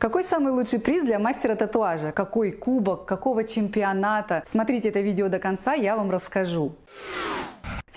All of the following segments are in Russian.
Какой самый лучший приз для мастера татуажа? Какой кубок? Какого чемпионата? Смотрите это видео до конца, я вам расскажу.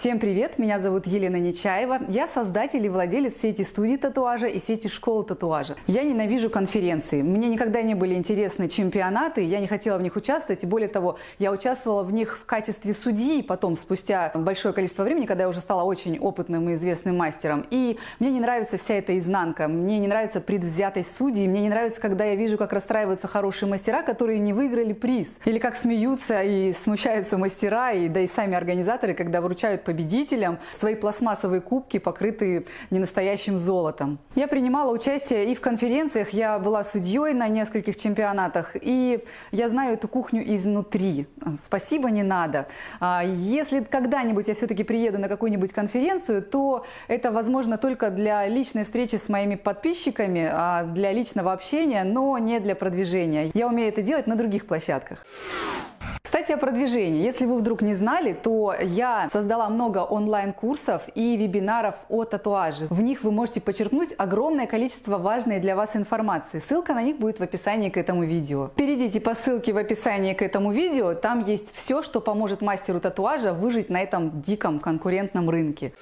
Всем привет! Меня зовут Елена Нечаева. Я создатель и владелец сети студий татуажа и сети школ татуажа. Я ненавижу конференции. Мне никогда не были интересны чемпионаты, я не хотела в них участвовать. И более того, я участвовала в них в качестве судьи потом, спустя большое количество времени, когда я уже стала очень опытным и известным мастером. И мне не нравится вся эта изнанка. Мне не нравится предвзятость судей. Мне не нравится, когда я вижу, как расстраиваются хорошие мастера, которые не выиграли приз. Или как смеются и смущаются мастера, и да и сами организаторы, когда вручают победителям свои пластмассовые кубки, покрытые ненастоящим золотом. Я принимала участие и в конференциях, я была судьей на нескольких чемпионатах, и я знаю эту кухню изнутри. Спасибо, не надо. А если когда-нибудь я все-таки приеду на какую-нибудь конференцию, то это возможно только для личной встречи с моими подписчиками, а для личного общения, но не для продвижения. Я умею это делать на других площадках. Кстати, о продвижении. Если вы вдруг не знали, то я создала много онлайн-курсов и вебинаров о татуаже. В них вы можете почерпнуть огромное количество важной для вас информации. Ссылка на них будет в описании к этому видео. Перейдите по ссылке в описании к этому видео, там есть все, что поможет мастеру татуажа выжить на этом диком конкурентном рынке.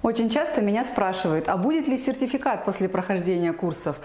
Очень часто меня спрашивают, а будет ли сертификат после прохождения курсов?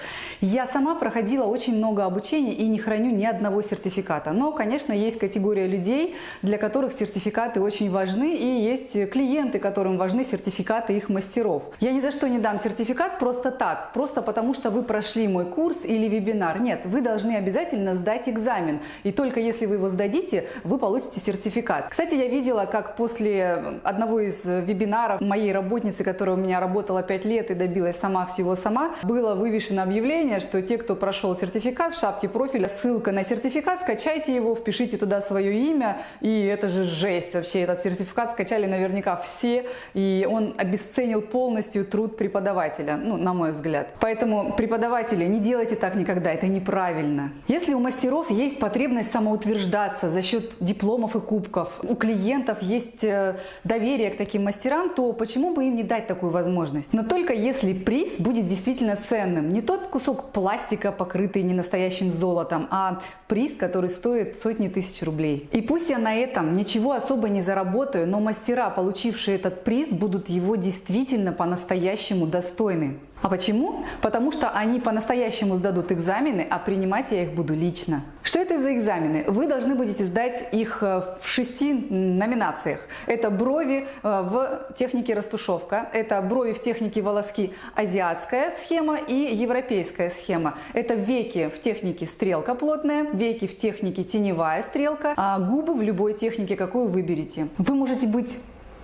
Я сама проходила очень много обучения и не храню ни одного сертификата. Но, конечно, есть категория людей, для которых сертификаты очень важны, и есть клиенты, которым важны сертификаты их мастеров. Я ни за что не дам сертификат просто так, просто потому что вы прошли мой курс или вебинар. Нет, вы должны обязательно сдать экзамен, и только если вы его сдадите, вы получите сертификат. Кстати, я видела, как после одного из вебинаров моей работы работницы, которая у меня работала 5 лет и добилась сама всего сама, было вывешено объявление, что те, кто прошел сертификат в шапке профиля, ссылка на сертификат, скачайте его, впишите туда свое имя, и это же жесть вообще, этот сертификат скачали наверняка все, и он обесценил полностью труд преподавателя, ну, на мой взгляд. Поэтому, преподаватели, не делайте так никогда, это неправильно. Если у мастеров есть потребность самоутверждаться за счет дипломов и кубков, у клиентов есть э, доверие к таким мастерам, то почему бы им не дать такую возможность. Но только если приз будет действительно ценным. Не тот кусок пластика, покрытый ненастоящим золотом, а приз, который стоит сотни тысяч рублей. И пусть я на этом ничего особо не заработаю, но мастера, получившие этот приз, будут его действительно по-настоящему достойны. А почему? Потому что они по-настоящему сдадут экзамены, а принимать я их буду лично. Что это за экзамены? Вы должны будете сдать их э, в шести номинациях. Это брови э, в технике растушевка, это брови в технике волоски азиатская схема и европейская схема. Это веки в технике стрелка плотная, веки в технике теневая стрелка, а губы в любой технике, какую выберете. Вы можете быть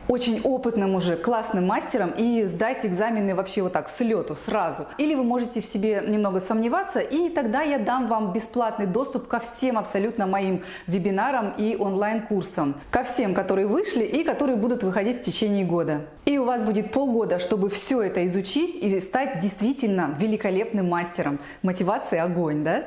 очень опытным уже, классным мастером и сдать экзамены вообще вот так, с лету, сразу. Или вы можете в себе немного сомневаться, и тогда я дам вам бесплатный доступ ко всем абсолютно моим вебинарам и онлайн-курсам. Ко всем, которые вышли и которые будут выходить в течение года. И у вас будет полгода, чтобы все это изучить и стать действительно великолепным мастером. Мотивация огонь, да?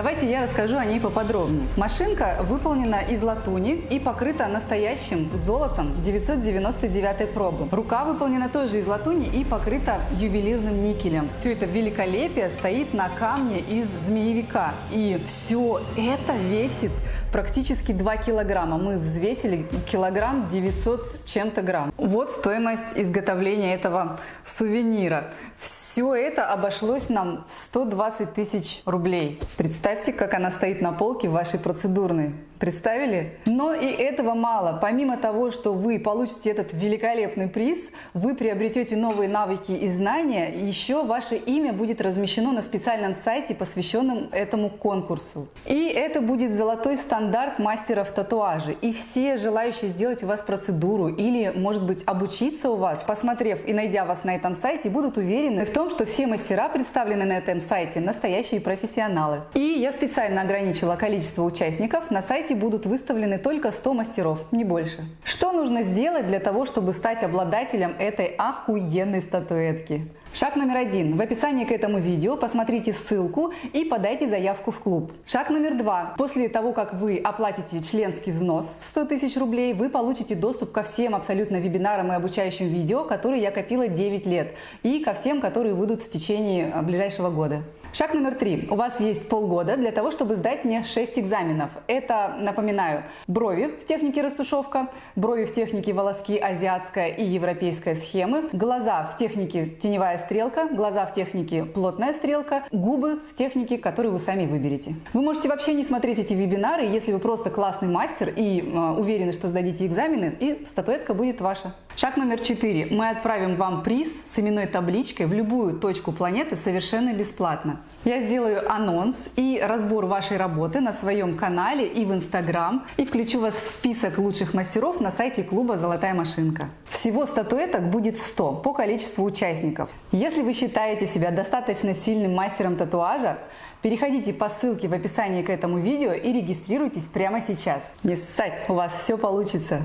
Давайте я расскажу о ней поподробнее. Машинка выполнена из латуни и покрыта настоящим золотом 999 пробы. Рука выполнена тоже из латуни и покрыта ювелирным никелем. Все это великолепие стоит на камне из змеевика. И все это весит практически 2 килограмма. Мы взвесили килограмм 900 с чем-то грамм. Вот стоимость изготовления этого сувенира. Все это обошлось нам в 120 тысяч рублей. Представьте, как она стоит на полке в вашей процедурной. Представили? Но и этого мало. Помимо того, что вы получите этот великолепный приз, вы приобретете новые навыки и знания, еще ваше имя будет размещено на специальном сайте, посвященном этому конкурсу. И это будет золотой стандарт мастеров татуажа. И все желающие сделать у вас процедуру или, может быть, обучиться у вас, посмотрев и найдя вас на этом сайте, будут уверены в том, что все мастера, представленные на этом сайте, настоящие профессионалы. И я специально ограничила количество участников на сайте будут выставлены только 100 мастеров, не больше. Что нужно сделать для того, чтобы стать обладателем этой охуенной статуэтки? Шаг номер один. В описании к этому видео посмотрите ссылку и подайте заявку в клуб. Шаг номер два. После того, как вы оплатите членский взнос в 100 тысяч рублей, вы получите доступ ко всем абсолютно вебинарам и обучающим видео, которые я копила 9 лет, и ко всем, которые выйдут в течение ближайшего года. Шаг номер три. У вас есть полгода для того, чтобы сдать мне 6 экзаменов. Это, напоминаю, брови в технике растушевка, брови в технике волоски азиатская и европейская схемы, глаза в технике теневая стрелка, глаза в технике плотная стрелка, губы в технике, которую вы сами выберете. Вы можете вообще не смотреть эти вебинары, если вы просто классный мастер и э, уверены, что сдадите экзамены, и статуэтка будет ваша. Шаг номер четыре. Мы отправим вам приз с именной табличкой в любую точку планеты совершенно бесплатно. Я сделаю анонс и разбор вашей работы на своем канале и в Инстаграм и включу вас в список лучших мастеров на сайте клуба «Золотая машинка». Всего статуэток будет 100 по количеству участников. Если вы считаете себя достаточно сильным мастером татуажа, переходите по ссылке в описании к этому видео и регистрируйтесь прямо сейчас. Не ссать, у вас все получится!